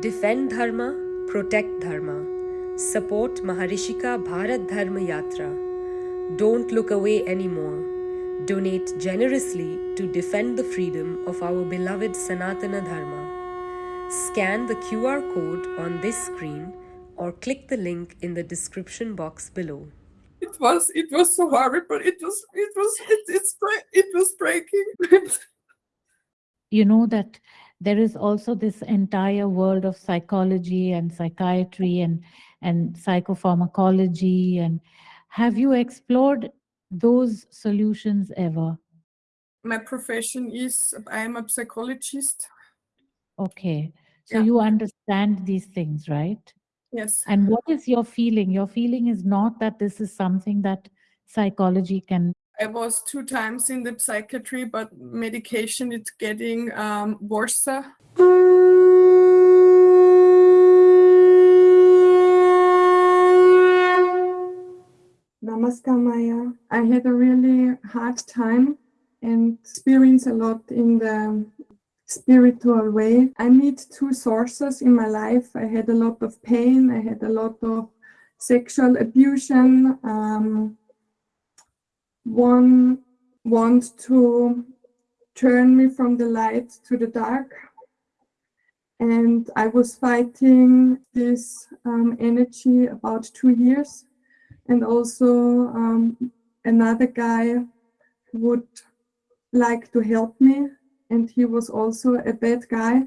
Defend Dharma, protect Dharma. Support Maharishika Bharat Dharma Yatra. Don't look away anymore. Donate generously to defend the freedom of our beloved Sanatana Dharma. Scan the QR code on this screen or click the link in the description box below. It was it was so horrible. It was it was it, it's it was breaking. you know that there is also this entire world of psychology and psychiatry and and psychopharmacology. And have you explored those solutions ever? My profession is i am a psychologist. Okay. So yeah. you understand these things right? Yes. And what is your feeling? Your feeling is not that this is something that psychology can I was two times in the psychiatry, but medication is getting um, worse. Namaskar, Maya. I had a really hard time and experience a lot in the spiritual way. I meet two sources in my life. I had a lot of pain. I had a lot of sexual abuse. Um, one want to turn me from the light to the dark. And I was fighting this um, energy about two years. And also um, another guy would like to help me. And he was also a bad guy.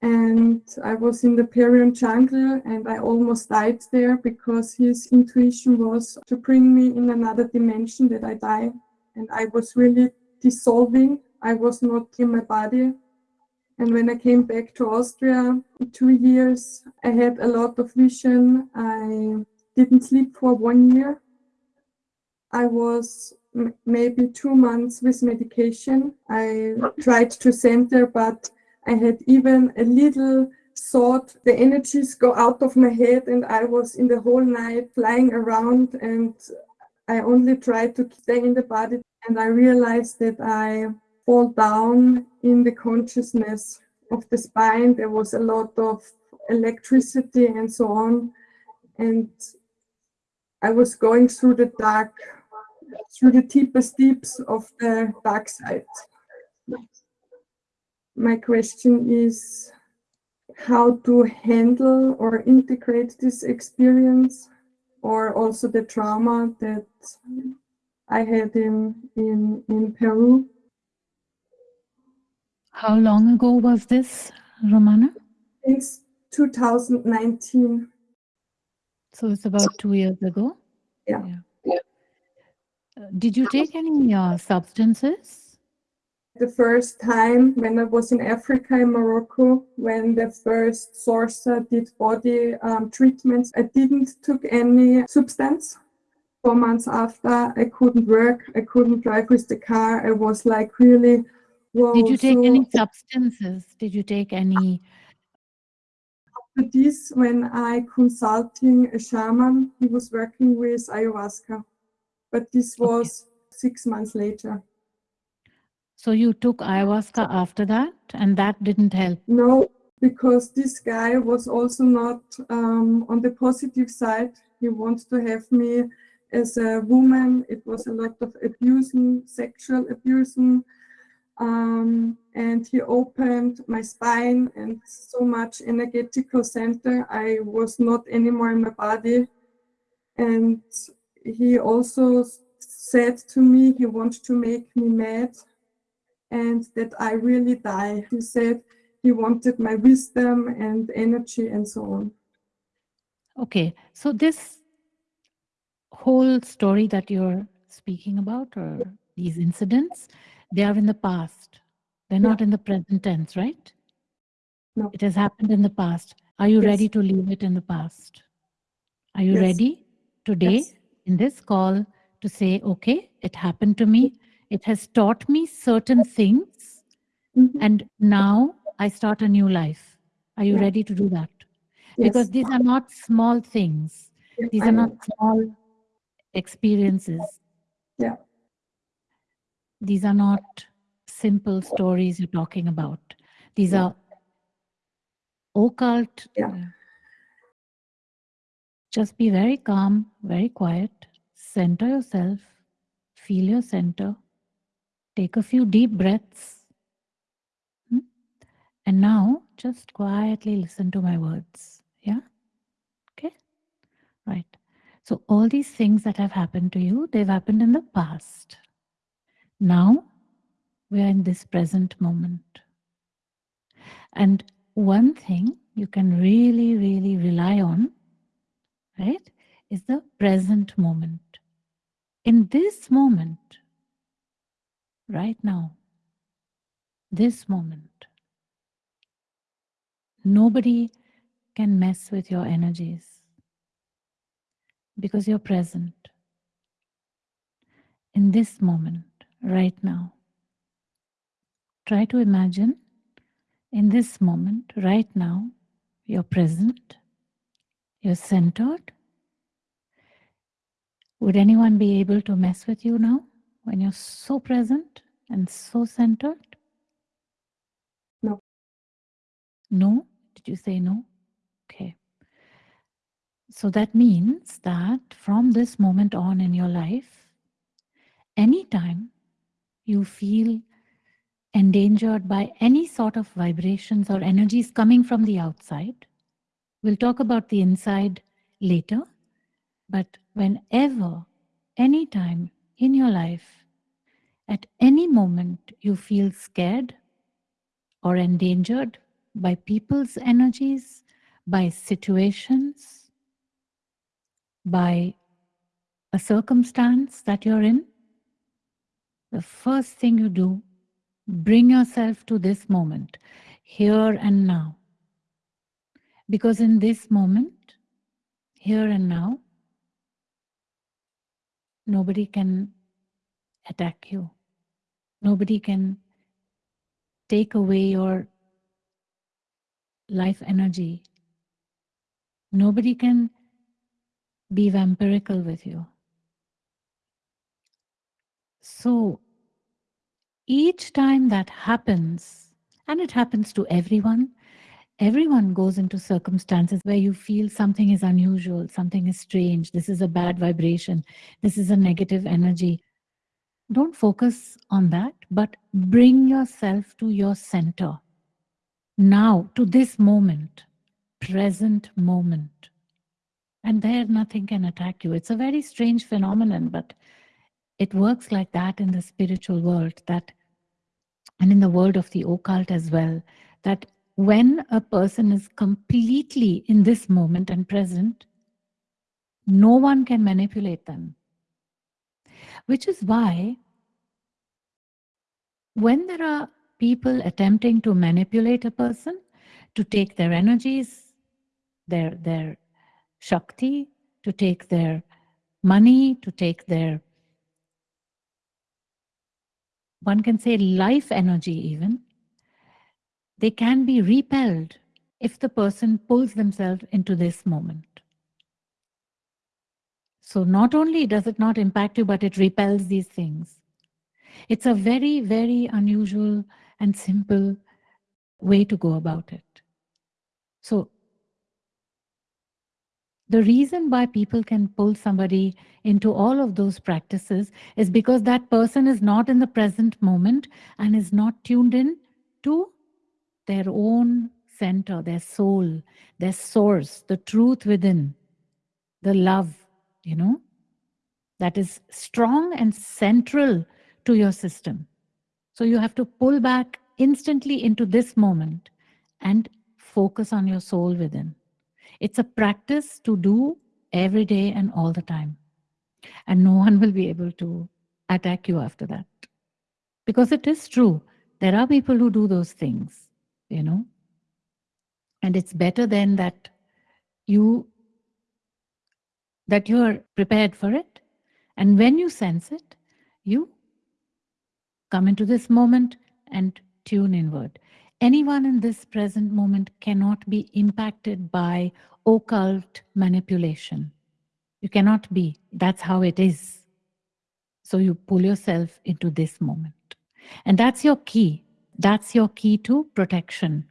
And I was in the Peruvian jungle and I almost died there because his intuition was to bring me in another dimension that I die. And I was really dissolving. I was not in my body. And when I came back to Austria, two years, I had a lot of vision. I didn't sleep for one year. I was maybe two months with medication. I tried to center, but I had even a little thought the energies go out of my head and I was in the whole night flying around and I only tried to stay in the body and I realized that I fall down in the consciousness of the spine. There was a lot of electricity and so on. And I was going through the dark, through the deepest deeps of the dark side my question is how to handle or integrate this experience or also the trauma that I had in, in, in Peru. How long ago was this, Romana? It's 2019. So it's about two years ago? Yeah. yeah. yeah. Uh, did you take any uh, substances? The first time when I was in Africa, in Morocco, when the first sorcerer did body um, treatments, I didn't took any substance. Four months after, I couldn't work, I couldn't drive with the car. I was like really. Whoa, Did you take so any substances? Did you take any? After this, when I consulting a shaman, he was working with ayahuasca, but this was okay. six months later. So you took ayahuasca after that and that didn't help? No, because this guy was also not um, on the positive side. He wants to have me as a woman. It was a lot of abusing, sexual abusing. Um, and he opened my spine and so much energetical center. I was not anymore in my body. And he also said to me he wants to make me mad and that I really die. He said he wanted my wisdom and energy and so on. Okay, so this whole story that you're speaking about or these incidents, they are in the past. They're yeah. not in the present tense, right? No. It has happened in the past. Are you yes. ready to leave it in the past? Are you yes. ready today yes. in this call to say, okay, it happened to me. It has taught me certain things. Mm-hmm. And now I start a new life. Are you yeah. ready to do that? Yes. Because these are not small things. Yeah, these I are know. not small experiences. Yeah. These are not simple stories you're talking about. These yeah. are occult. Yeah. Just be very calm, very quiet. Center yourself. Feel your center. Take a few deep breaths. Hmm? And now just quietly listen to my words. Yeah? Okay? Right. So, all these things that have happened to you, they've happened in the past. Now, we are in this present moment. And one thing you can really, really rely on, right, is the present moment. In this moment, right now, this moment, nobody can mess with your energies because you're present in this moment, right now. Try to imagine in this moment, right now, you're present, you're centered. Would anyone be able to mess with you now when you're so present and so centered? No. No? Did you say no? Okay. So that means that from this moment on in your life, anytime you feel endangered by any sort of vibrations or energies coming from the outside, we'll talk about the inside later, but whenever, anytime in your life, at any moment you feel scared or endangered by people's energies, by situations, by a circumstance that you're in, the first thing you do, bring yourself to this moment, here and now. Because in this moment, here and now, nobody can attack you. Nobody can take away your life energy. Nobody can be vampirical with you. So each time that happens, and it happens to everyone, everyone goes into circumstances where you feel something is unusual, something is strange, this is a bad vibration, this is a negative energy. Don't focus on that, but bring yourself to your center. Now, to this moment, present moment. And there, nothing can attack you. It's a very strange phenomenon, but it works like that in the spiritual world that and in the world of the occult as well that when a person is completely in this moment and present no one can manipulate them which is why when there are people attempting to manipulate a person to take their energies their their shakti to take their money to take their one can say life energy even, they can be repelled if the person pulls themselves into this moment. So not only does it not impact you, but it repels these things. It's a very, very unusual and simple way to go about it. So the reason why people can pull somebody into all of those practices is because that person is not in the present moment and is not tuned in to their own center, their soul, their source, the truth within, the love, you know, that is strong and central to your system. So you have to pull back instantly into this moment and focus on your soul within. It's a practice to do every day and all the time. And no one will be able to attack you after that. Because it is true. There are people who do those things, you know. And it's better then that you that you are prepared for it. And when you sense it, you come into this moment and tune inward anyone in this present moment cannot be impacted by occult manipulation. You cannot be. That's how it is. So you pull yourself into this moment. And that's your key. That's your key to protection.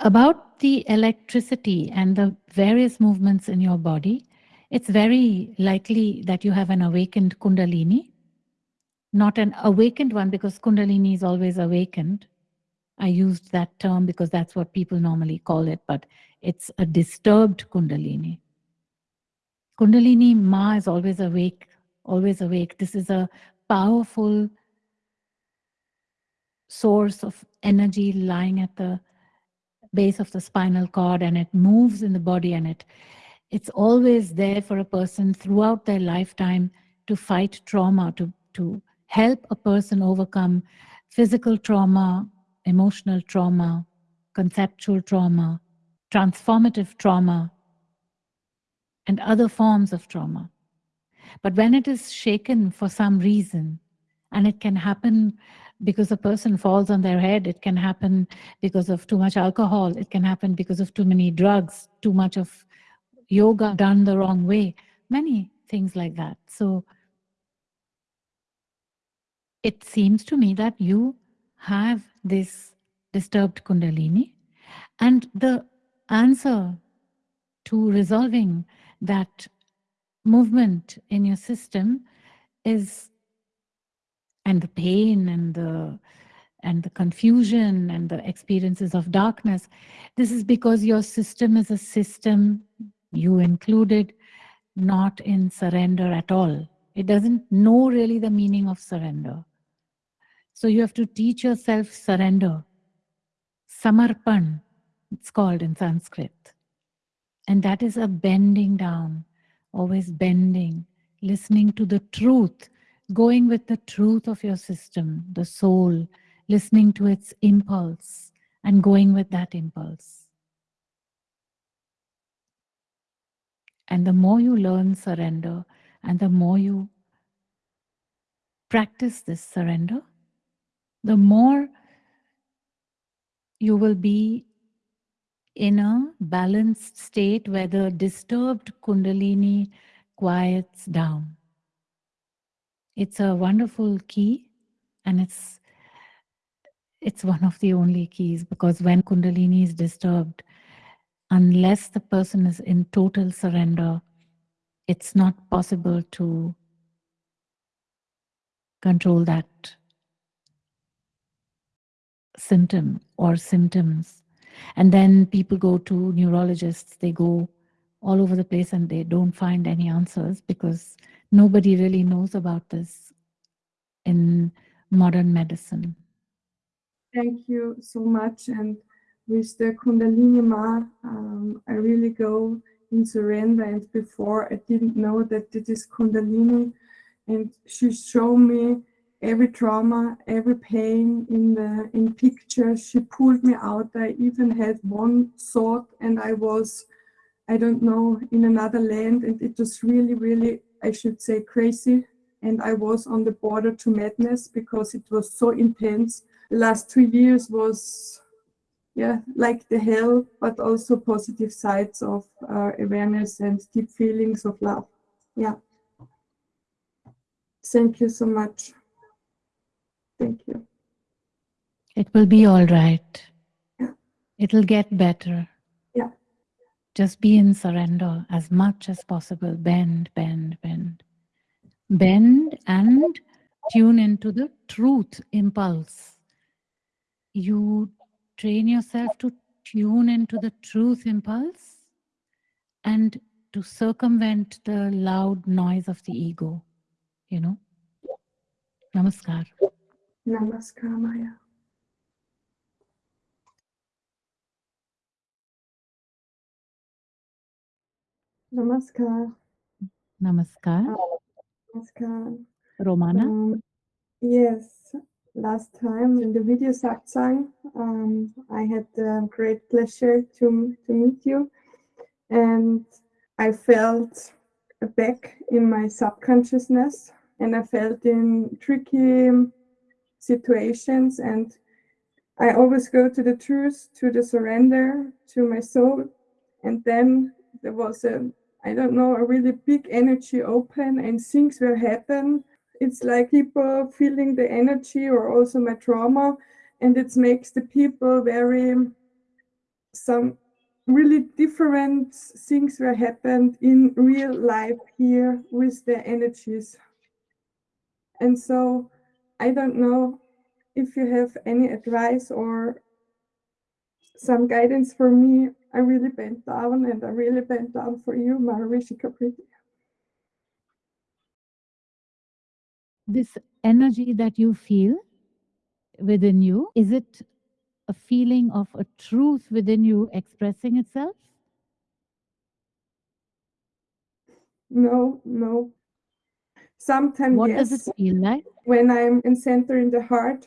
About the electricity and the various movements in your body, it's very likely that you have an awakened Kundalini, not an awakened one because Kundalini is always awakened. I used that term because that's what people normally call it, but it's a disturbed Kundalini. Kundalini Ma is always awake, always awake. This is a powerful source of energy lying at the base of the spinal cord and it moves in the body and it it's always there for a person throughout their lifetime to fight trauma to to help a person overcome physical trauma emotional trauma conceptual trauma transformative trauma and other forms of trauma. But when it is shaken for some reason and it can happen because a person falls on their head. It can happen because of too much alcohol. It can happen because of too many drugs, too much of yoga done the wrong way, many things like that. So it seems to me that you have this disturbed Kundalini and the answer to resolving that movement in your system is and the pain and the and the confusion and the experiences of darkness. This is because your system is a system you included not in surrender at all. It doesn't know really the meaning of surrender. So you have to teach yourself surrender. Samarpan it's called in sanskrit. And that is a bending down always bending listening to the truth going with the truth of your system, the soul, listening to its impulse and going with that impulse. And the more you learn surrender and the more you practice this surrender, the more you will be in a balanced state where the disturbed Kundalini quiets down. It's a wonderful key and it's it's one of the only keys because when kundalini is disturbed unless the person is in total surrender it's not possible to control that symptom or symptoms. And then people go to neurologists they go all over the place and they don't find any answers because nobody really knows about this in modern medicine. Thank you so much. And with the Kundalini Ma, um, I really go in surrender. And before I didn't know that it is Kundalini. And she showed me every trauma, every pain in the in pictures. She pulled me out. I even had one thought, and I was, I don't know, in another land, and it was really, really I should say, crazy. And I was on the border to madness because it was so intense. The last two years was, yeah, like the hell, but also positive sides of uh, awareness and deep feelings of love. Yeah. Thank you so much. Thank you. It will be all right. Yeah. It'll get better. Just be in surrender as much as possible. Bend, bend, bend. Bend and tune into the truth impulse. You train yourself to tune into the truth impulse and to circumvent the loud noise of the ego, you know. Namaskar. Namaskar, Maya. Namaskar. Namaskar. Uh, namaskar. Romana? Um, yes, last time in the video satsang, um, I had the great pleasure to, to meet you. And I felt back in my subconsciousness and I felt in tricky situations and I always go to the truth, to the surrender, to my soul. And then there was a I don't know, a really big energy open and things will happen. It's like people feeling the energy or also my trauma, and it makes the people very some really different things were happened in real life here with the energies. And so I don't know if you have any advice or some guidance for me. I really bent down and I really bent down for you, Maharishika Preeti. This energy that you feel within you, is it a feeling of a truth within you expressing itself? No, no. Sometimes, What yes. does it feel like? When I'm in center in the heart,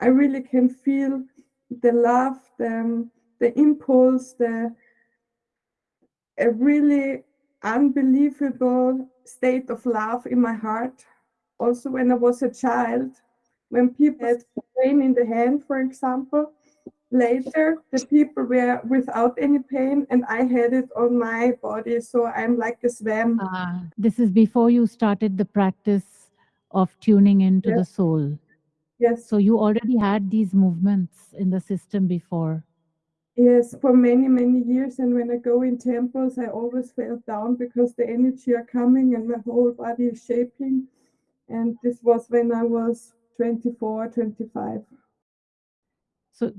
I really can feel the love, the, um, the impulse, the a really unbelievable state of love in my heart. Also, when I was a child, when people had pain in the hand, for example, later the people were without any pain and I had it on my body. So I'm like a swam. Ah, this is before you started the practice of tuning into the soul. Yes, So you already had these movements in the system before. Yes, for many, many years. And when I go in temples, I always fell down because the energy are coming and my whole body is shaking. And this was when I was 24, 25. So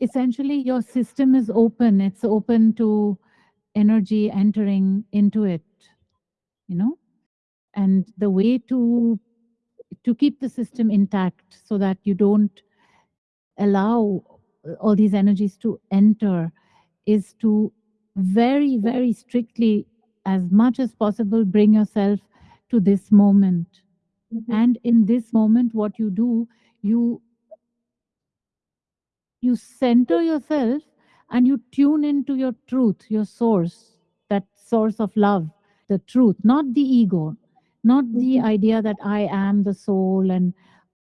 essentially, your system is open. It's open to energy entering into it, you know? And the way to to keep the system intact so that you don't allow all these energies to enter is to very, very strictly, as much as possible, bring yourself to this moment. Mhm. And in this moment, what you do, you you center yourself and you tune into your truth, your source, that source of love, the truth, not the ego, not the Mhm. idea that I am the soul and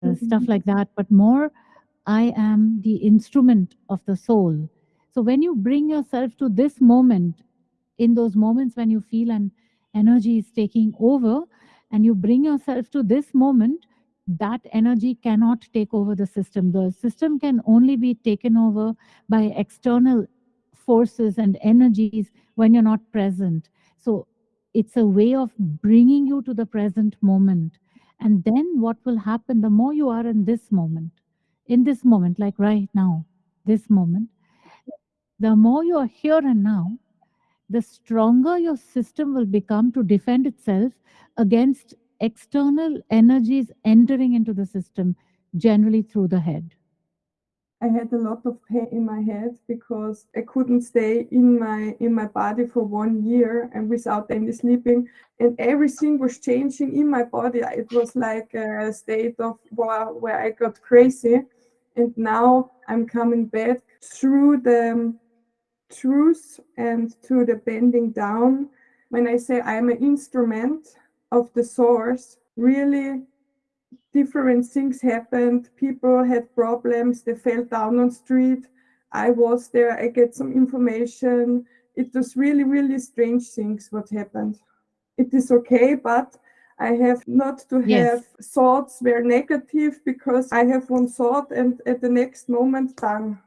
uh, stuff Mhm. like that, but more I am the instrument of the soul. So when you bring yourself to this moment, in those moments when you feel an energy is taking over, and you bring yourself to this moment, that energy cannot take over the system. The system can only be taken over by external forces and energies when you're not present. So it's a way of bringing you to the present moment. And then what will happen the more you are in this moment, in this moment, like right now, this moment, the more you are here and now, the stronger your system will become to defend itself against external energies entering into the system, generally through the head. I had a lot of pain in my head because I couldn't stay in my in my body for one year and without any sleeping and everything was changing in my body. It was like a state of where, where I got crazy and now I'm coming back through the um, truth and to the bending down. When I say I'm an instrument of the source, really different things happened. People had problems. They fell down on street. I was there. I get some information. It was really, really strange things what happened. It is okay, but I have not to Yes. have thoughts were negative because I have one thought and at the next moment done.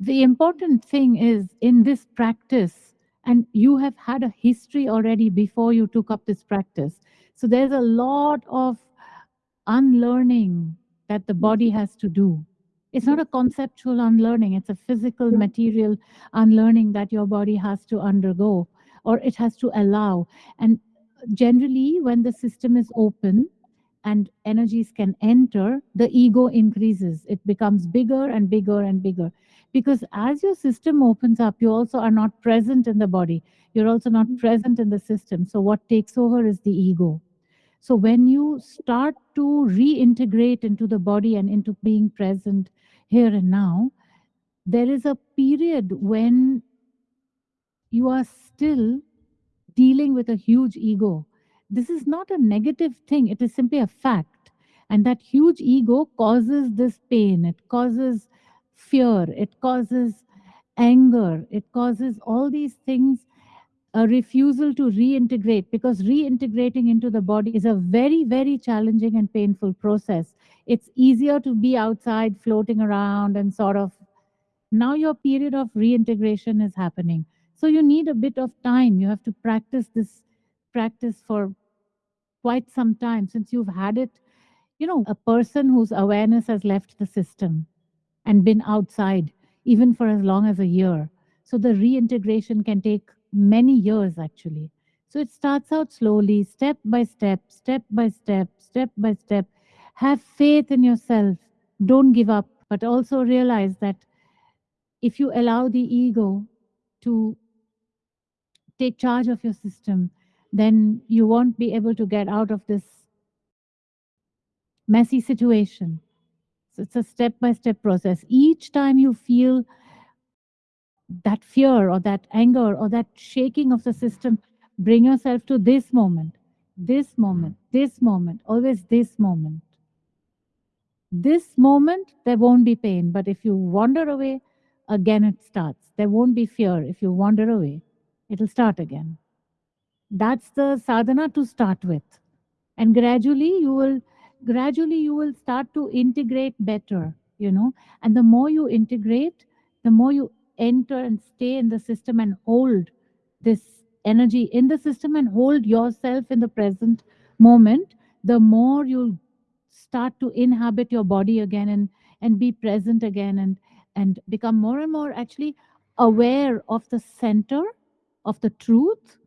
The important thing is in this practice, and you have had a history already before you took up this practice. So there's a lot of unlearning that the body has to do. It's not a conceptual unlearning, it's a physical, material unlearning that your body has to undergo or it has to allow. And generally, when the system is open and energies can enter, the ego increases. It becomes bigger and bigger and bigger. Because as your system opens up, you also are not present in the body. You're also not Mhm. present in the system. So, what takes over is the ego. So, when you start to reintegrate into the body and into being present here and now, there is a period when you are still dealing with a huge ego. This is not a negative thing, it is simply a fact. And that huge ego causes this pain, it causes fear, it causes anger, it causes all these things. A refusal to reintegrate because reintegrating into the body is a very, very challenging and painful process. It's easier to be outside floating around and sort of Now your period of reintegration is happening. So you need a bit of time. You have to practice this practice for quite some time since you've had it. You know, a person whose awareness has left the system and been outside even for as long as a year. So the reintegration can take many years actually. So it starts out slowly, step by step, step by step, step by step. Have faith in yourself. Don't give up, but also realize that if you allow the ego to take charge of your system, then you won't be able to get out of this messy situation. So it's a step by step process. Each time you feel that fear or that anger or that shaking of the system, bring yourself to this moment, this moment, this moment, always this moment. This moment, there won't be pain. But if you wander away, again it starts. There won't be fear. If you wander away, it'll start again. That's the sadhana to start with. And gradually you will gradually you will start to integrate better, you know. And the more you integrate, the more you enter and stay in the system and hold this energy in the system and hold yourself in the present moment, the more you'll start to inhabit your body again and and be present again and and become more and more actually aware of the center of the truth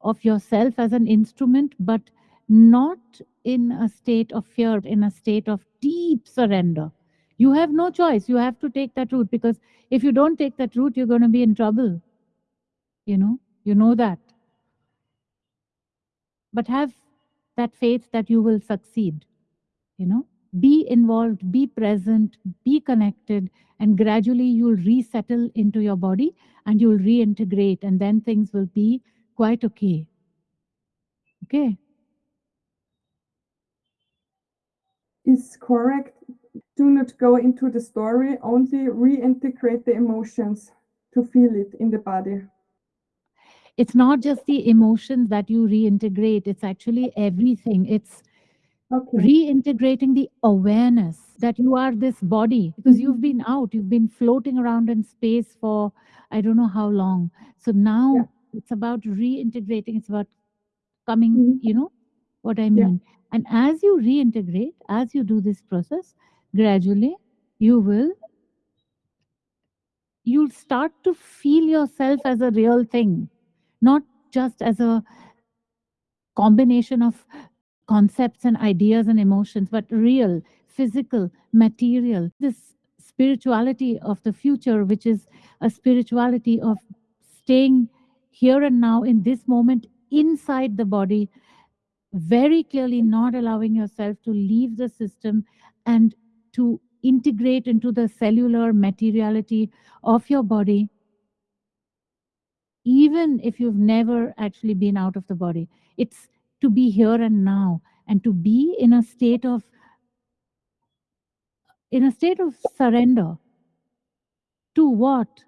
of yourself as an instrument but not in a state of fear in a state of deep surrender. You have no choice. You have to take that route because if you don't take that route you're going to be in trouble. You know? You know that. But have that faith that you will succeed you know? Be involved be present be connected and gradually you'll resettle into your body and you'll reintegrate and then things will be quite okay. Okay? Is correct. Do not go into the story only reintegrate the emotions to feel it in the body. It's not just the emotions that you reintegrate it's actually everything. It's okay reintegrating the awareness that you are this body because you've Mhm. been out you've been floating around in space for i don't know how long so now Yeah. it's about reintegrating it's about coming Mhm. you know what i Yeah. mean and as you reintegrate as you do this process gradually you will you'll start to feel yourself as a real thing not just as a combination of concepts and ideas and emotions, but real, physical, material. This spirituality of the future, which is a spirituality of staying here and now in this moment inside the body, very clearly not allowing yourself to leave the system and to integrate into the cellular materiality of your body even if you've never actually been out of the body. It's to be here and now and to be in a state of in a state of surrender to what?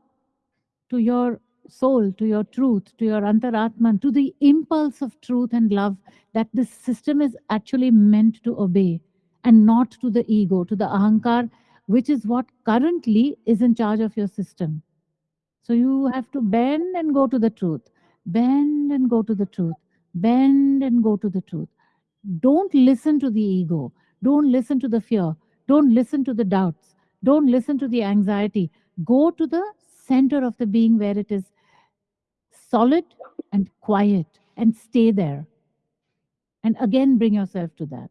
To your soul to your truth to your antaratman to the impulse of truth and love that this system is actually meant to obey and not to the ego to the ahankar which is what currently is in charge of your system. So you have to bend and go to the truth bend and go to the truth bend and go to the truth. Don't listen to the ego. Don't listen to the fear. Don't listen to the doubts. Don't listen to the anxiety. Go to the center of the being where it is solid and quiet and stay there. And again bring yourself to that.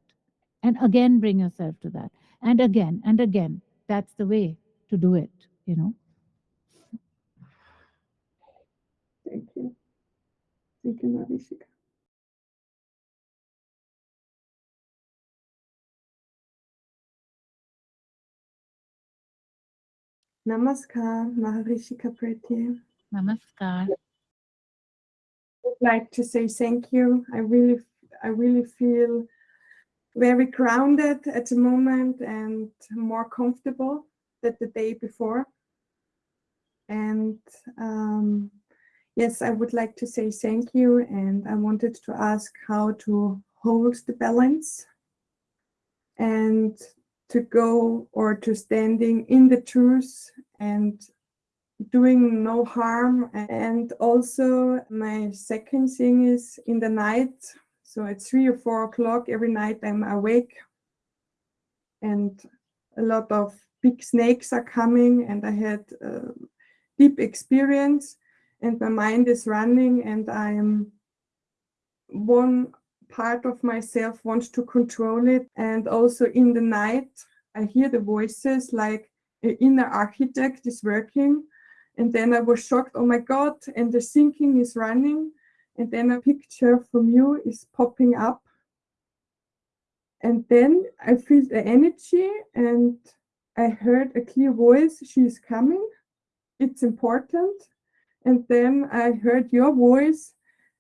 And again bring yourself to that. And again and again. That's the way to do it you know? Thank you. Thank you Narishika. Namaskar, Maharishika Preeti. namaskar I'd like to say thank you. I really, I really feel very grounded at the moment and more comfortable than the day before. And um, yes, I would like to say thank you. And I wanted to ask how to hold the balance and to go or to standing in the truth and doing no harm. And also my second thing is in the night. So at three or four o'clock every night I'm awake and a lot of big snakes are coming and I had a deep experience and my mind is running and I am one part of myself wants to control it and also in the night I hear the voices like an inner architect is working and then I was shocked, oh my God, and the thinking is running. And then a picture from you is popping up. And then I feel the energy and I heard a clear voice, she is coming, it's important. And then I heard your voice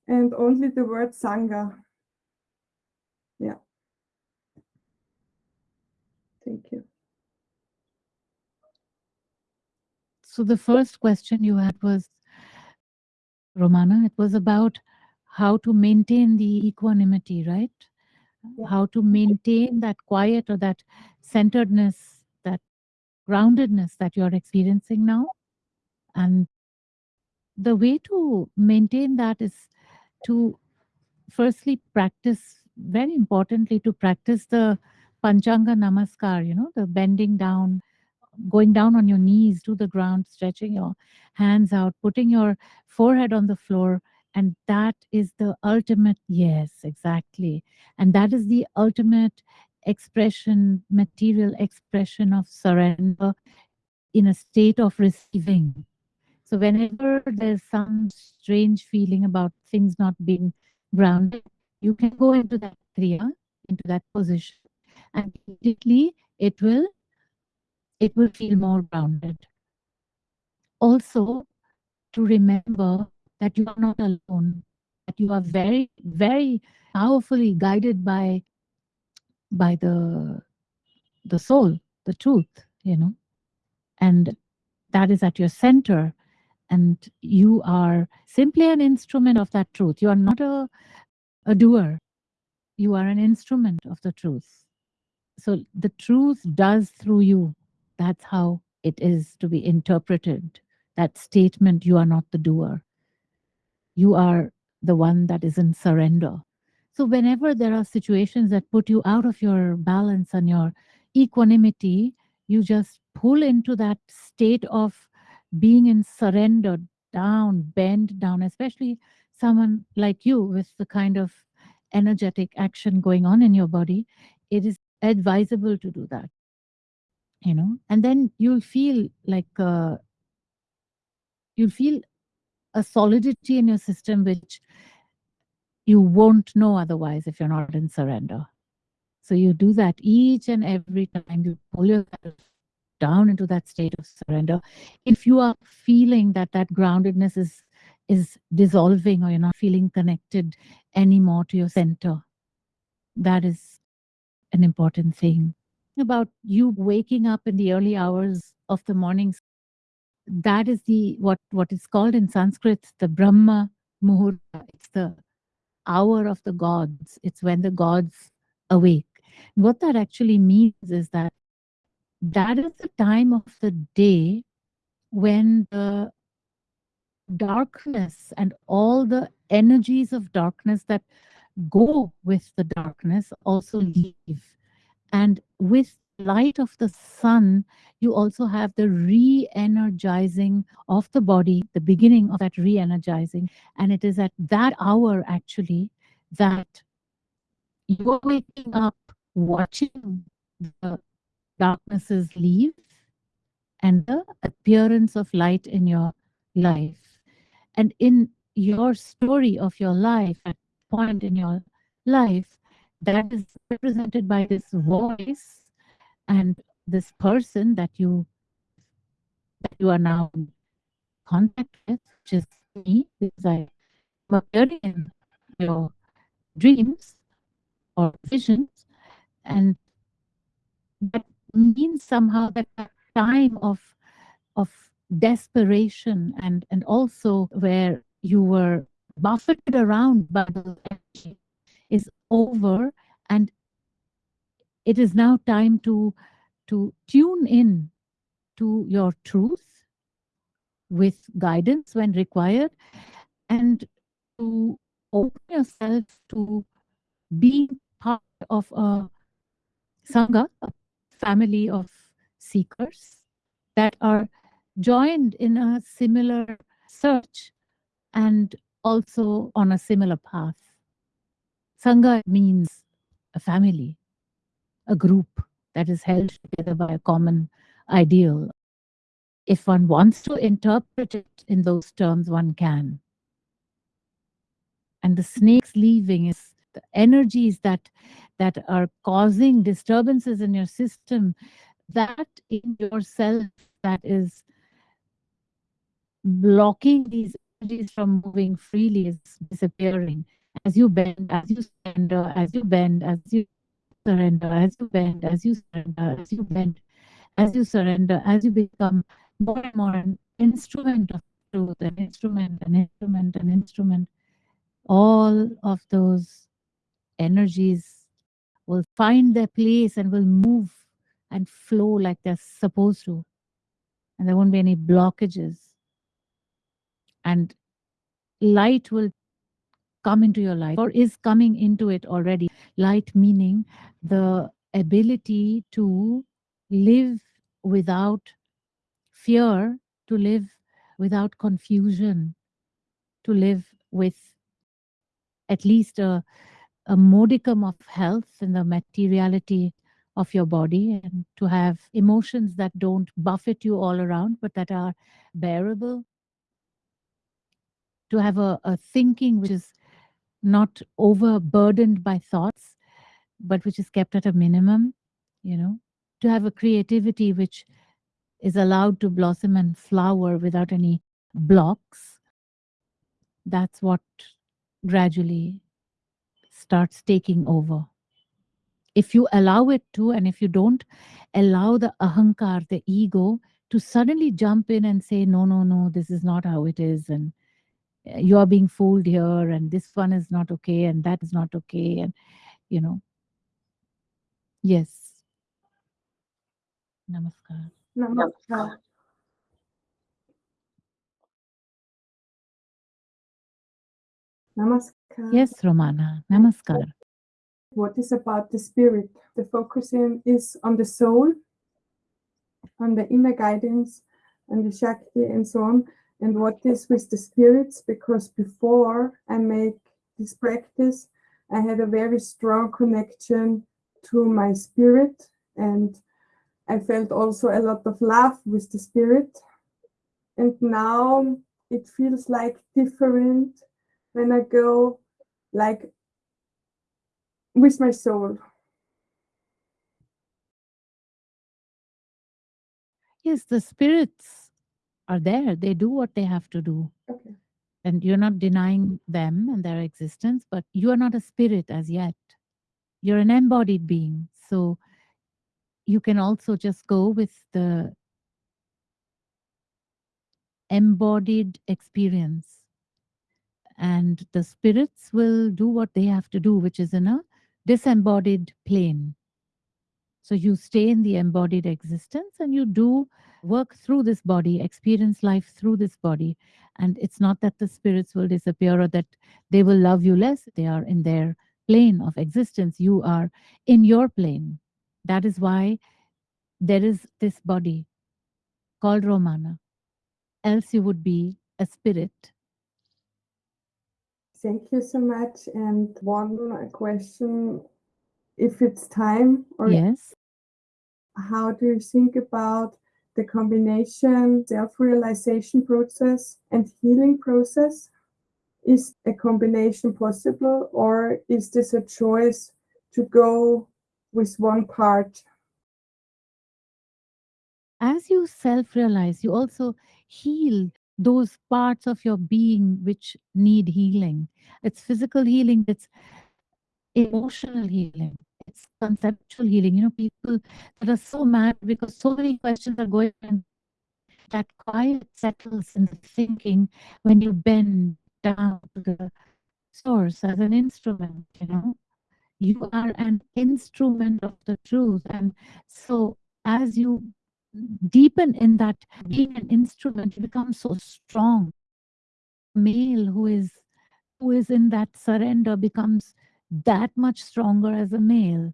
and only the word Sangha. Yeah. Thank you. So the first question you had was, Romana, it was about how to maintain the equanimity, right? Yeah. How to maintain that quiet or that centeredness, that groundedness that you're experiencing now. And the way to maintain that is to firstly practice, very importantly, to practice the Panchanga Namaskar, you know, the bending down, going down on your knees to the ground, stretching your hands out, putting your forehead on the floor. And that is the ultimate, yes, exactly. And that is the ultimate expression, material expression of surrender in a state of receiving. So whenever there's some strange feeling about things not being grounded, you can go into that kriya, into that position, and immediately it will it will feel more grounded. Also, to remember that you are not alone, that you are very, very powerfully guided by, by the, the soul, the truth, you know, and that is at your center. And you are simply an instrument of that truth. You are not a, a doer. You are an instrument of the truth. So the truth does through you that's how it is to be interpreted. That statement, you are not the doer. You are the one that is in surrender. So whenever there are situations that put you out of your balance and your equanimity, you just pull into that state of being in surrender, down, bend down, especially someone like you with the kind of energetic action going on in your body, it is advisable to do that you know? And then you'll feel like uh, you'll feel a solidity in your system which you won't know otherwise if you're not in surrender. So you do that each and every time you pull yourself down into that state of surrender. If you are feeling that that groundedness is is dissolving or you're not feeling connected anymore to your center. That is an important thing. About you waking up in the early hours of the mornings that is the what what is called in sanskrit the brahma muhurta. It's the hour of the gods. It's when the gods awake. What that actually means is that that is the time of the day when the darkness and all the energies of darkness that go with the darkness also leave and with light of the sun, you also have the re-energizing of the body, the beginning of that re-energizing. And it is at that hour, actually, that you're waking up, watching the darknesses leave and the appearance of light in your life. And in your story of your life, at point in your life, that is represented by this voice and this person that you that you are now in contact with, which is me, because I appearing in your dreams or visions, and that means somehow that time of of desperation and and also where you were buffeted around by the energy is over and it is now time to to tune in to your truth with guidance when required and to open yourself to being part of a sangha, a family of seekers that are joined in a similar search and also on a similar path. Sangha means a family, a group that is held together by a common ideal. If one wants to interpret it in those terms, one can. And the snake's leaving is the energies that that are causing disturbances in your system, that in yourself that is blocking these energies from moving freely is disappearing. As you bend, as you surrender, as you bend, as you surrender, as you bend, as you surrender, as you bend, as you surrender, as you become more and more an instrument of truth, an instrument, an instrument, an instrument, all of those energies will find their place and will move and flow like they're supposed to. And there won't be any blockages. And light will come into your life or is coming into it already. Light meaning the ability to live without fear, to live without confusion, to live with at least a, a modicum of health in the materiality of your body and to have emotions that don't buffet you all around but that are bearable to have a, a thinking which is not overburdened by thoughts, but which is kept at a minimum, you know, to have a creativity which is allowed to blossom and flower without any blocks. That's what gradually starts taking over. If you allow it to, and if you don't allow the ahankar, the ego, to suddenly jump in and say, no, no, no, this is not how it is, and you are being fooled here and this one is not okay and that is not okay and you know yes namaskar Namaskar. Namaskar. yes romana namaskar What is about the spirit? The focusing is on the soul, on the inner guidance, and the Shakti, and so on and what is with the spirits because before I make this practice, I had a very strong connection to my spirit and I felt also a lot of love with the spirit. And now it feels like different when I go like with my soul. yes the spirits are there. They do what they have to do. Okay. And you're not denying them and their existence, but you are not a spirit as yet. You're an embodied being. So you can also just go with the embodied experience. And the spirits will do what they have to do, which is in a disembodied plane. So you stay in the embodied existence and you do work through this body, experience life through this body. And it's not that the spirits will disappear or that they will love you less. They are in their plane of existence. You are in your plane. That is why there is this body called Romana. Else you would be a spirit. Thank you so much. And one question if it's time or yes. how do you think about the combination self-realization process and healing process? Is a combination possible or is this a choice to go with one part? As you self-realize, you also heal those parts of your being which need healing. It's physical healing, it's emotional healing, it's conceptual healing. You know, people that are so mad because so many questions are going on. That quiet settles in the thinking when you bend down to the source as an instrument, you know. You are an instrument of the truth. And so as you deepen in that being an instrument, you become so strong. Male who is who is in that surrender becomes that much stronger as a male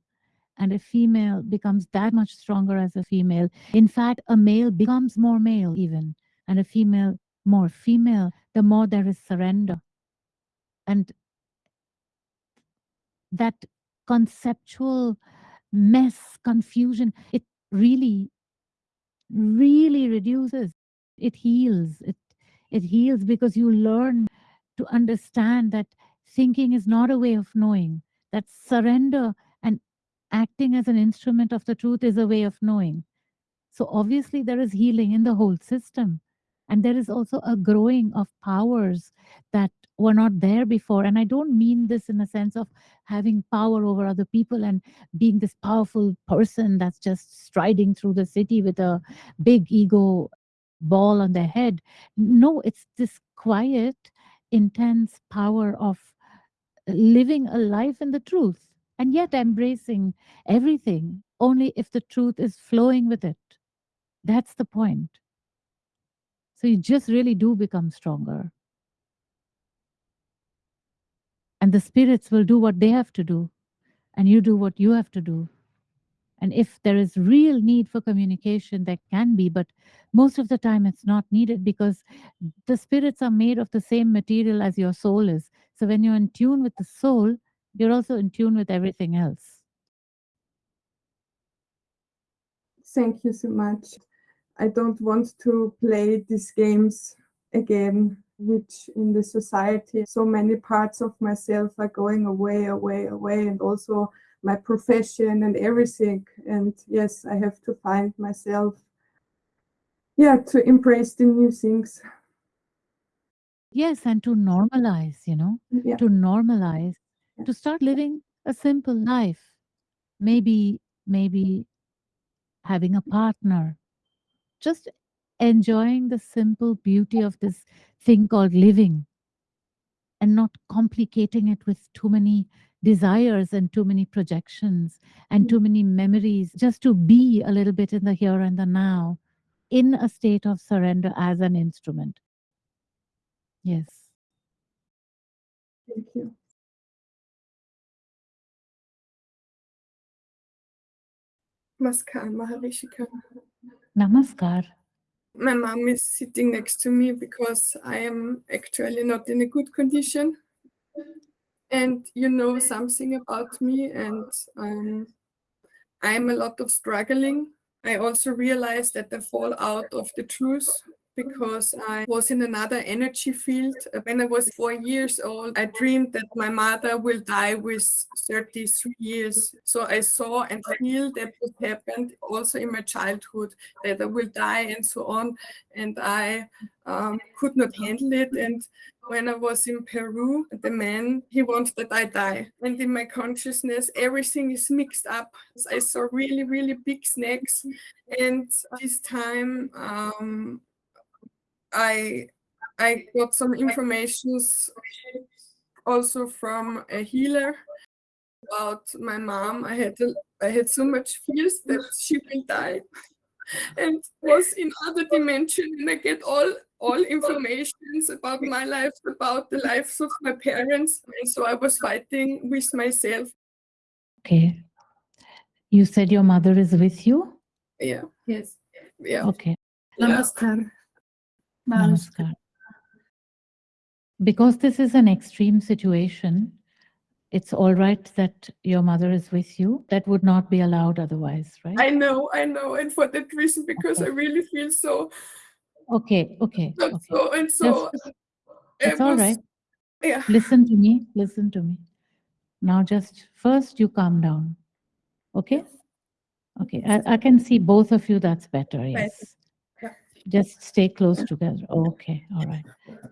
and a female becomes that much stronger as a female. In fact, a male becomes more male even, and a female more female, the more there is surrender. And that conceptual mess, confusion, it really, really reduces. It heals. It, it heals because you learn to understand that thinking is not a way of knowing, that surrender and acting as an instrument of the truth is a way of knowing. So obviously there is healing in the whole system. And there is also a growing of powers that were not there before. And I don't mean this in a sense of having power over other people and being this powerful person that's just striding through the city with a big ego ball on their head. No, it's this quiet, intense power of living a life in the truth and yet embracing everything only if the truth is flowing with it. That's the point. So you just really do become stronger. And the spirits will do what they have to do, and you do what you have to do. And if there is real need for communication, there can be, but most of the time it's not needed because the spirits are made of the same material as your soul is. So when you're in tune with the soul, you're also in tune with everything else. Thank you so much. I don't want to play these games again, which in the society, so many parts of myself are going away, away, away, and also my profession and everything. And yes, I have to find myself, yeah, to embrace the new things. Yes, and to normalize, you know, mm, Yeah. to normalize, to start living a simple life. Maybe, maybe having a partner, just enjoying the simple beauty of this thing called living and not complicating it with too many desires and too many projections and mm. too many memories, just to be a little bit in the here and the now in a state of surrender as an instrument. Yes. Thank you. Namaskar, Maharishika. Namaskar. My mom is sitting next to me because I am actually not in a good condition. And you know something about me, and um, I'm a lot of struggling. I also realized that I fall out of the truth because I was in another energy field. When I was four years old, I dreamed that my mother will die with 33 years. So I saw and feel that what happened also in my childhood, that I will die and so on. And I um, could not handle it. And when I was in Peru, the man, he wants that I die. And in my consciousness, everything is mixed up. I saw really, really big snakes. And this time, um, I I got some informations also from a healer about my mom. I had a, I had so much fears that she will die and was in other dimension and I get all all informations about my life, about the lives of my parents. And so I was fighting with myself. Okay. You said your mother is with you? Yeah. Yes. Yeah. Okay. Namaskar. Namaskar. Because this is an extreme situation, it's all right that your mother is with you. That would not be allowed otherwise, right? I know, I know. And for that reason, because Okay. I really feel so, Okay, okay, not okay. so, and so. Just- it It's all was- right. Yeah. Listen to me, listen to me. Now just first you calm down. Okay? Okay, I, I can see both of you, that's better, yes. Just stay close together. Okay, all right.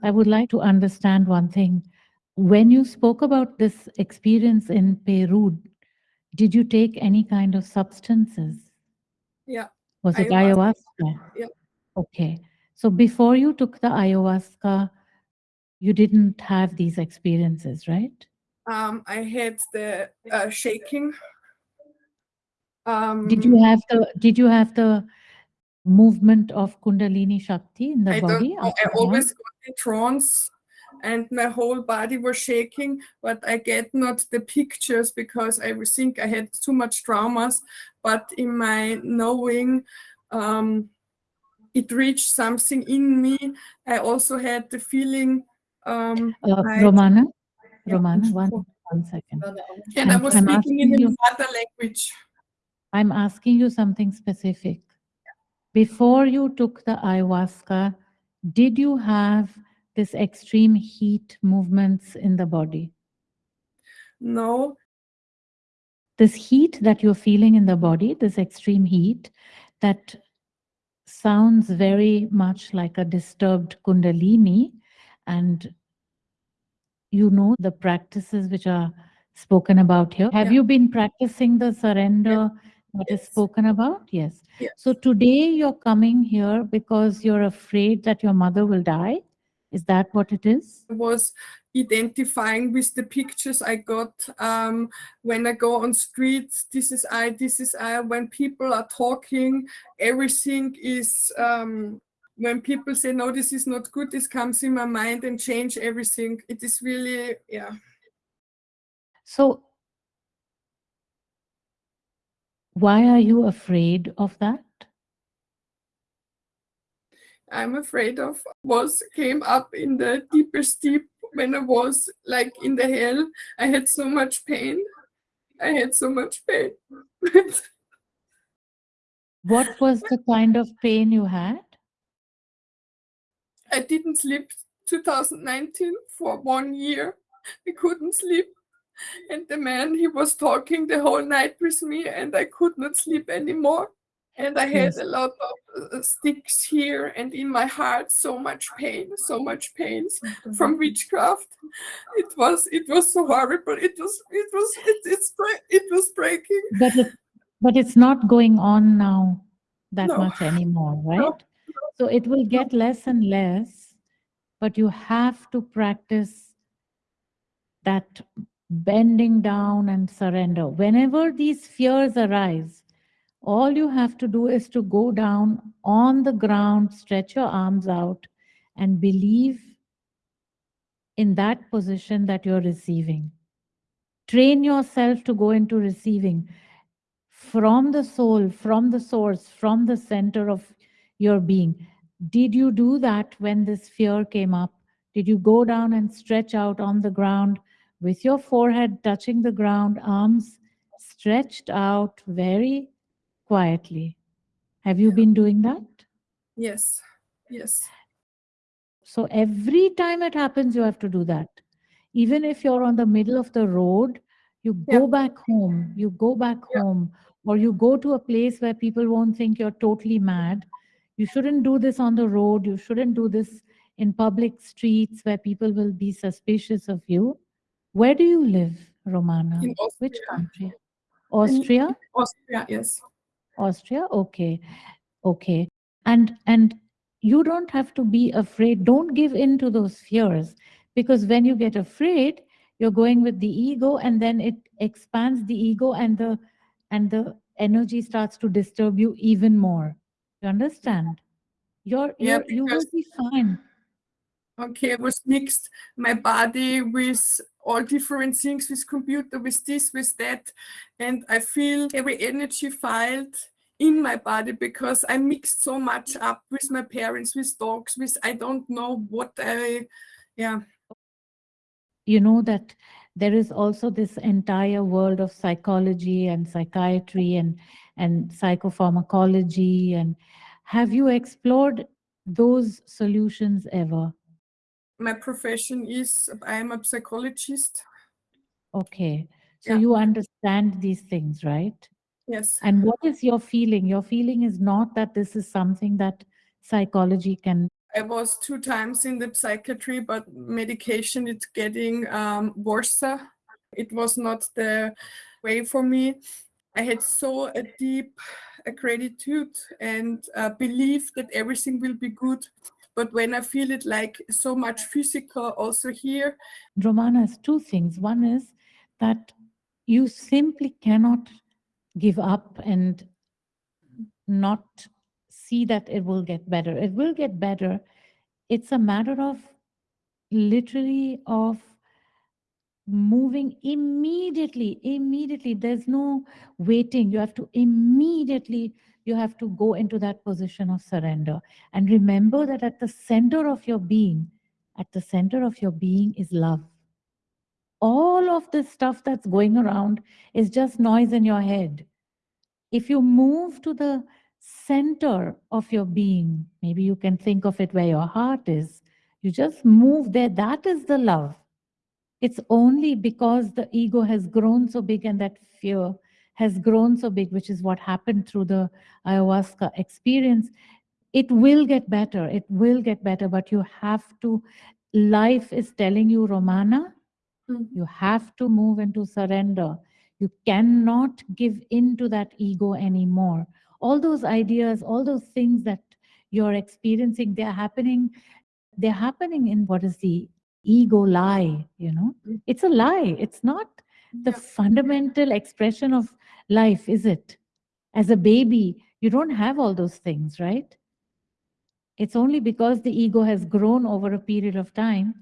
I would like to understand one thing. When you spoke about this experience in Peru, did you take any kind of substances? Yeah. Was it Ayahuasca. ayahuasca? Yeah. Okay. So before you took the ayahuasca, you didn't have these experiences, right? Um, I had the uh, shaking. Um, Did you have the did you have the movement of Kundalini Shakti in the I body? don't know. I always got in trance and my whole body was shaking, but I get not the pictures because I think I had too much traumas. But in my knowing, um, it reached something in me. I also had the feeling. Um, Uh, I- Romana, Yeah. Romana, one, one second. and I I'm- was speaking in asking the you- mother language. I'm asking you something specific. Before you took the ayahuasca, did you have this extreme heat movements in the body? No, This heat that you're feeling in the body, this extreme heat, that sounds very much like a disturbed kundalini. And you know the practices which are spoken about here. Have Yeah. you been practicing the surrender that is Yes. spoken about? Yes. Yes. So today you're coming here because you're afraid that your mother will die. Is that what it is? I was identifying with the pictures I got um, when I go on streets. This is I, this is I. When people are talking, everything is. Um, when people say no, this is not good, this comes in my mind and change everything. It is really yeah. So why are you afraid of that? I'm afraid of was came up in the deepest deep when I was like in the hell. I had so much pain. I had so much pain. What was the kind of pain you had? I didn't sleep 2019 for one year. I couldn't sleep. And the man, he was talking the whole night with me, and I could not sleep anymore. And I had Yes. a lot of uh, sticks here and in my heart, so much pain, so much pains from witchcraft. It was, it was so horrible. It was, it was, it, it's, it was breaking. But it, but it's not going on now that No. much anymore, right? So it will get less and less, but you have to practice that bending down and surrender. Whenever these fears arise, all you have to do is to go down on the ground, stretch your arms out, and believe in that position that you're receiving. Train yourself to go into receiving from the soul, from the source, from the center of your being. Did you do that when this fear came up? Did you go down and stretch out on the ground with your forehead touching the ground, arms stretched out very quietly? Have you been doing that? Yes, yes. So every time it happens, you have to do that. Even if you're on the middle of the road, you Yeah. go back home, you go back Yeah. home, or you go to a place where people won't think you're totally mad. You shouldn't do this on the road. You shouldn't do this in public streets where people will be suspicious of you. Where do you live, Romana? In Which country? Austria? Austria, yes. Austria? Okay. Okay. And and you don't have to be afraid. Don't give in to those fears because when you get afraid, you're going with the ego and then it expands the ego and the and the energy starts to disturb you even more. You understand? You're, Yeah, you're you will be fine. Okay, I was mixed my body with all different things, with computer, with this, with that. And I feel every energy filed in my body because I mixed so much up with my parents, with dogs, with I don't know what I, yeah. you know that there is also this entire world of psychology and psychiatry and and psychopharmacology and have you explored those solutions ever My profession is I am a psychologist. okay so Yeah. you understand these things right Yes. and what is your feeling your feeling is not that this is something that psychology can I was two times in the psychiatry, but medication it's getting um, worse. It was not the way for me. I had so a deep uh, gratitude and uh, belief that everything will be good. But when I feel it like so much physical also here, Romana has two things. One is that you simply cannot give up and not see that it will get better. It will get better. It's a matter of literally of moving immediately immediately there's no waiting you have to immediately you have to go into that position of surrender. And remember that at the center of your being at the center of your being is love. All of this stuff that's going around is just noise in your head. If you move to the center of your being maybe you can think of it where your heart is you just move there. That is the love. It's only because the ego has grown so big and that fear has grown so big, which is what happened through the ayahuasca experience. It will get better. It will get better, but you have to. Life is telling you, Romana, Mhm. you have to move into surrender. You cannot give in to that ego anymore. All those ideas, all those things that you're experiencing, they're happening. They're happening in what is the ego lie, you know? Mm. It's a lie. It's not the Yeah. fundamental expression of life, is it? As a baby, you don't have all those things, right? It's only because the ego has grown over a period of time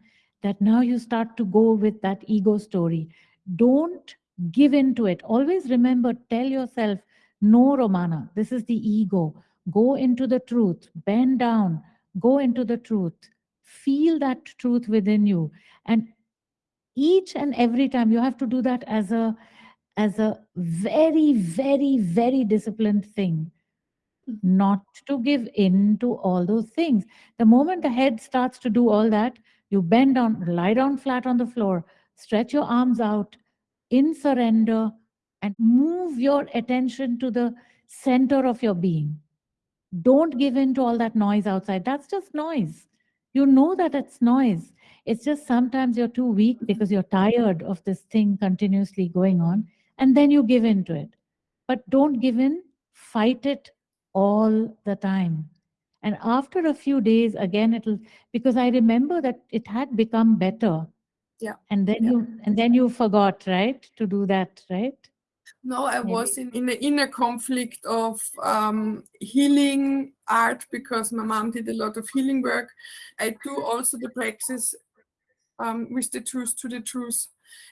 that now you start to go with that ego story. Don't give in to it. Always remember, tell yourself, no, Romana, this is the ego. Go into the truth, bend down, go into the truth, feel that truth within you. And each and every time you have to do that as a as a very very very disciplined thing not to give in to all those things. The moment the head starts to do all that you bend down lie down flat on the floor stretch your arms out in surrender and move your attention to the center of your being. Don't give in to all that noise outside. That's just noise. You know that it's noise. It's just sometimes you're too weak because you're tired of this thing continuously going on and then you give in to it but don't give in fight it all the time and after a few days again it'll because i remember that it had become better Yeah, and then yeah. you and then you forgot right to do that right No, I Maybe. was in, in the inner conflict of um, healing art because my mom did a lot of healing work. I do also the practice um, with the truth to the truth.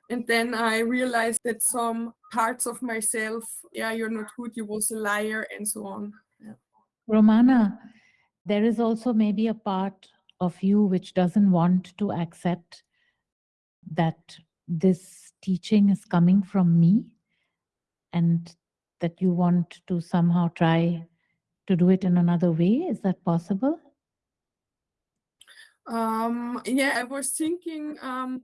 And then I realized that some parts of myself, yeah, you're not good, you was a liar, and so on. Romana, there is also maybe a part of you which doesn't want to accept that this teaching is coming from me and that you want to somehow try to do it in another way. Is that possible? Um, yeah, I was thinking um,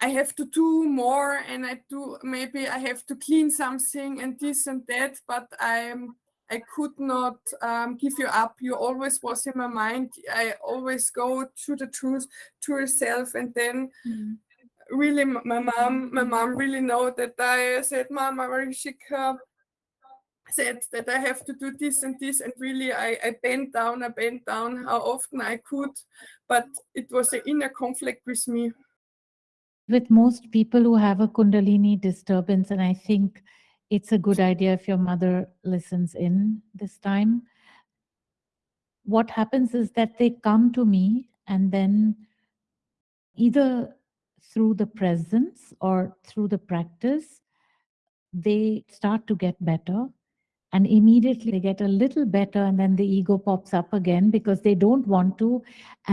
I have to do more, and I do maybe I have to clean something and this and that, but I'm I could not um, give you up. You always was in my mind. I always go to the truth to yourself, and then really my mom my mom really know that I said, Mama Maharishika said that I have to do this and this, and really I, I bent down, I bent down how often I could, but it was an inner conflict with me. With most people who have a Kundalini disturbance, and I think it's a good idea if your mother listens in this time. What happens is that they come to me and then either through the presence or through the practice, they start to get better. And immediately they get a little better, and then the ego pops up again because they don't want to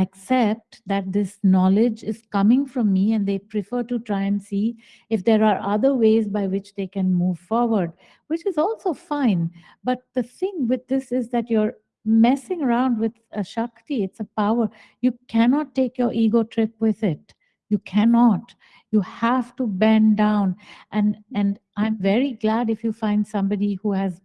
accept that this knowledge is coming from me, and they prefer to try and see if there are other ways by which they can move forward, which is also fine. But the thing with this is that you're messing around with a Shakti, it's a power. You cannot take your ego trip with it. You cannot. You have to bend down. And, and I'm very glad if you find somebody who has,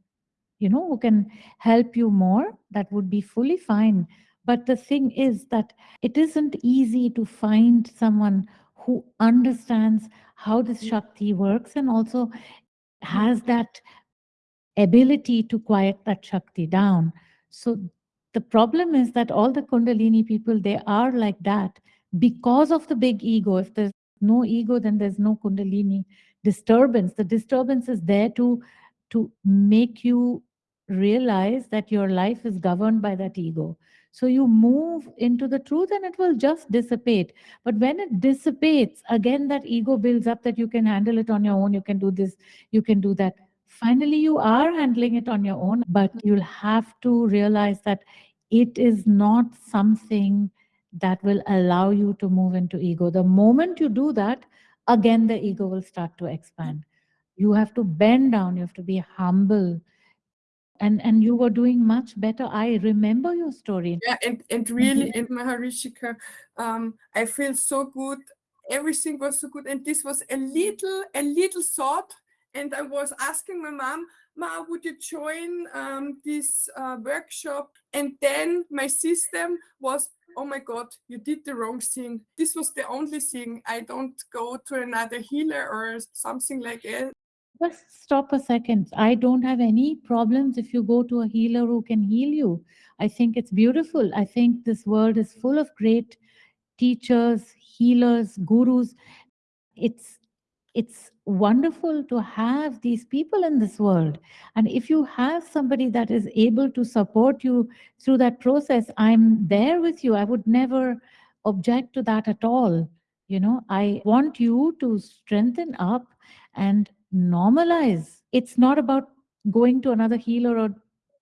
you know, who can help you more, that would be fully fine. But the thing is that it isn't easy to find someone who understands how this Shakti works and also has that ability to quiet that Shakti down. So the problem is that all the Kundalini people, they are like that because of the big ego. If there's no ego, then there's no Kundalini disturbance. The disturbance is there to, to make you realize that your life is governed by that ego. So you move into the truth and it will just dissipate. But when it dissipates, again, that ego builds up that you can handle it on your own, you can do this, you can do that. Finally, you are handling it on your own, but you'll have to realize that it is not something that will allow you to move into ego. The moment you do that, again, the ego will start to expand. You have to bend down, you have to be humble, and and you were doing much better. I remember your story. Yeah and and really in maharishika um i feel so good. Everything was so good. And this was a little a little thought. And i was asking my mom ma would you join um, this uh, workshop? And then my system was oh my god you did the wrong thing. This was the only thing. I don't go to another healer or something like that just stop a second. I don't have any problems if you go to a healer who can heal you. I think it's beautiful. I think this world is full of great teachers, healers, gurus. It's it's wonderful to have these people in this world. And if you have somebody that is able to support you through that process, I'm there with you. I would never object to that at all. You know, I want you to strengthen up and normalize. It's not about going to another healer or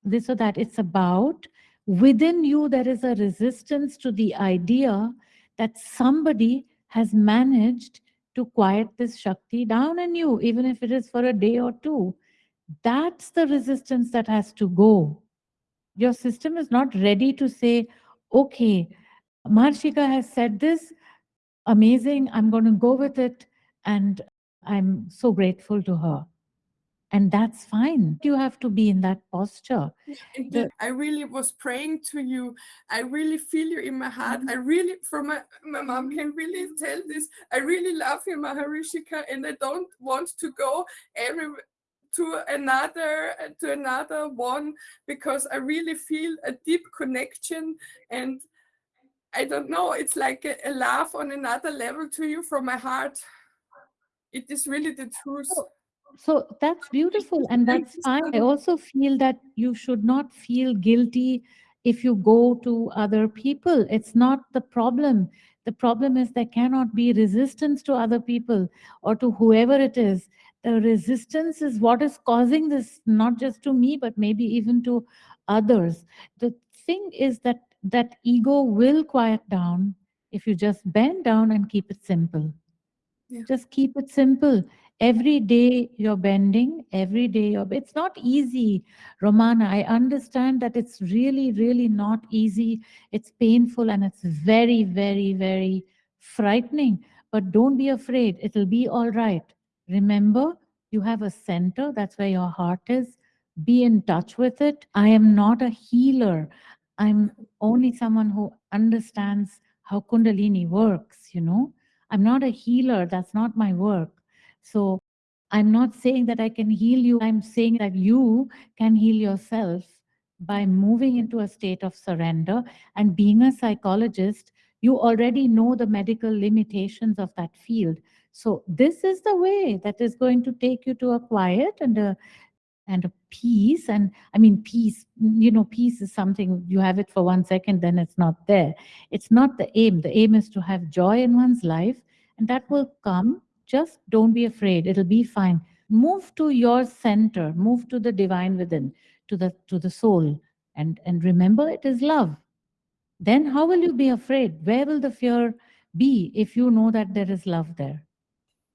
this or that. It's about within you, there is a resistance to the idea that somebody has managed to quiet this Shakti down in you, even if it is for a day or two. That's the resistance that has to go. Your system is not ready to say, okay, Maharishika has said this, amazing, I'm going to go with it. And I'm so grateful to her. And that's fine. You have to be in that posture. The, I really was praying to you. I really feel you in my heart. Mm-hmm. I really, from my, my mom can really tell this. I really love you, Maharishika, and I don't want to go every to another to another one because I really feel a deep connection and I don't know, it's like a, a love on another level to you from my heart it is really the truth. So, so that's beautiful and that's fine. I also feel that you should not feel guilty if you go to other people. It's not the problem. The problem is there cannot be resistance to other people or to whoever it is. The resistance is what is causing this, not just to me, but maybe even to others. The thing is that that ego will quiet down if you just bend down and keep it simple. Yeah. Just keep it simple. Every day you're bending, every day you're, it's not easy, Romana. I understand that it's really, really not easy. It's painful and it's very, very, very frightening. But don't be afraid. It'll be all right. Remember, you have a center. That's where your heart is. Be in touch with it. I am not a healer. I'm only someone who understands how Kundalini works, you know. I'm not a healer. That's not my work. So I'm not saying that I can heal you. I'm saying that you can heal yourself by moving into a state of surrender and being a psychologist. You already know the medical limitations of that field. So this is the way that is going to take you to a quiet and a and a peace and i mean peace you know peace is something you have it for one second then it's not there. It's not the aim. The aim is to have joy in one's life and that will come. Just don't be afraid. It'll be fine. Move to your center. Move to the divine within to the to the soul. And and remember it is love. Then how will you be afraid? Where will the fear be if you know that there is love there?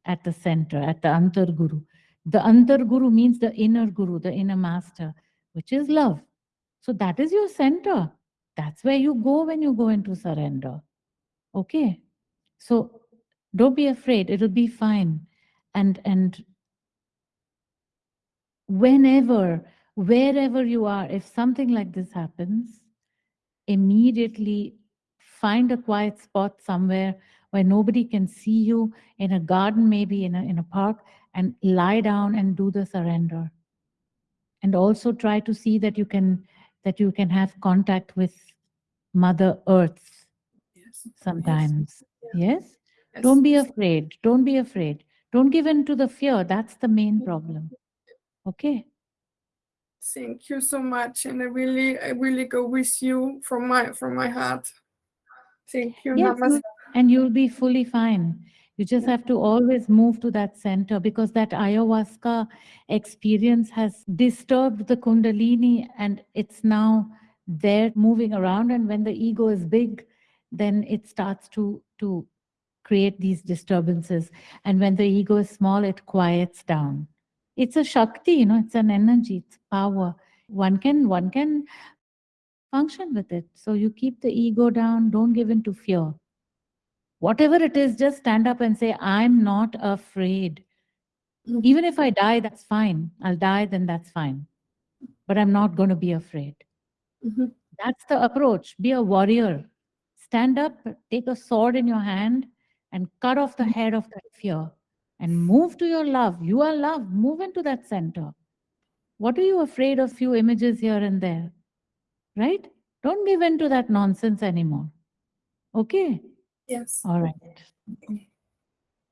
At the center at the antar guru the Antar Guru means the inner Guru, the inner master, which is love. So that is your center. That's where you go when you go into surrender. Okay. So don't be afraid. It'll be fine. And and whenever, wherever you are, if something like this happens, immediately find a quiet spot somewhere where nobody can see you in a garden, maybe in a, in a park, and lie down and do the surrender. And also try to see that you can that you can have contact with Mother Earth yes. sometimes. Yes. yes? yes? Don't be afraid. Don't be afraid. Don't give in to the fear. That's the main mm-hmm. problem. Okay. Thank you so much, and I really, I really go with you from my from my heart. Thank you. Yes, Namaste. and you'll be fully fine. You just have to always move to that center because that ayahuasca experience has disturbed the kundalini and it's now there moving around. And when the ego is big, then it starts to, to create these disturbances. And when the ego is small, it quiets down. It's a Shakti, you know, it's an energy, it's power. One can, one can function with it. So you keep the ego down, don't give in to fear whatever it is, just stand up and say, I'm not afraid. Mhm. Even if I die, that's fine. I'll die, then that's fine. But I'm not going to be afraid. Mhm. That's the approach. Be a warrior. Stand up, take a sword in your hand, and cut off the head of that fear and move to your love. You are love. Move into that center. What are you afraid of? Few images here and there, right? Don't give in to that nonsense anymore. Okay. Yes. All right.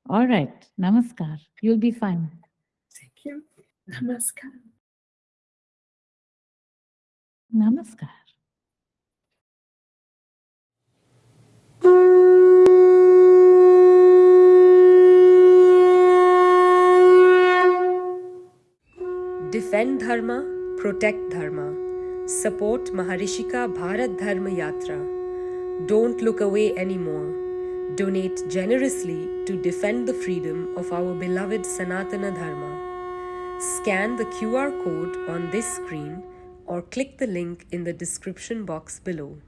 All right. Namaskar. You'll be fine. Thank you. Namaskar. Namaskar. Defend Dharma, protect Dharma. Support Maharishika Bharat Dharma Yatra. Don't look away anymore. Donate generously to defend the freedom of our beloved Sanatana Dharma. Scan the QR code on this screen or click the link in the description box below.